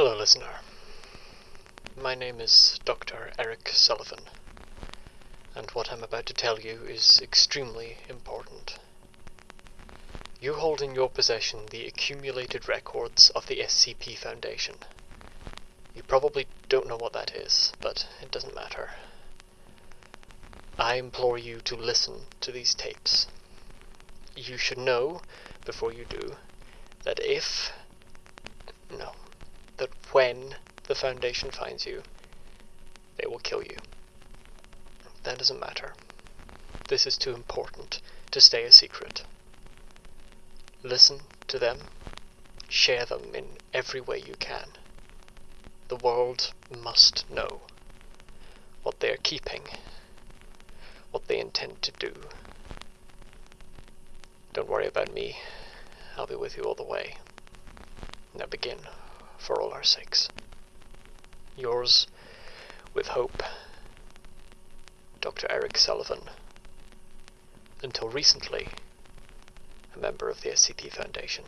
Hello, listener. My name is Dr. Eric Sullivan, and what I'm about to tell you is extremely important. You hold in your possession the accumulated records of the SCP Foundation. You probably don't know what that is, but it doesn't matter. I implore you to listen to these tapes. You should know, before you do, that if. That when the Foundation finds you, they will kill you. That doesn't matter. This is too important to stay a secret. Listen to them, share them in every way you can. The world must know what they are keeping, what they intend to do. Don't worry about me. I'll be with you all the way. Now begin, for all our sakes. Yours, with hope, Dr. Eric Sullivan. Until recently, a member of the SCP Foundation.